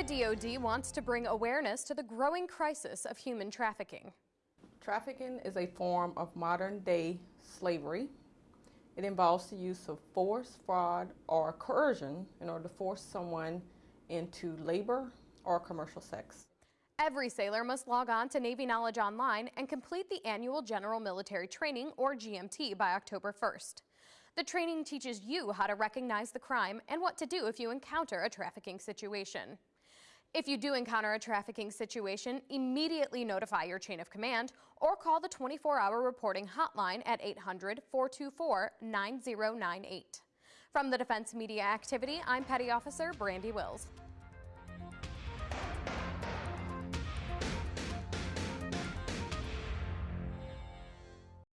The DoD wants to bring awareness to the growing crisis of human trafficking. Trafficking is a form of modern day slavery. It involves the use of force, fraud, or coercion in order to force someone into labor or commercial sex. Every sailor must log on to Navy Knowledge Online and complete the annual General Military Training, or GMT, by October 1st. The training teaches you how to recognize the crime and what to do if you encounter a trafficking situation. If you do encounter a trafficking situation, immediately notify your chain of command or call the 24-hour reporting hotline at 800-424-9098. From the Defense Media Activity, I'm Petty Officer Brandi Wills.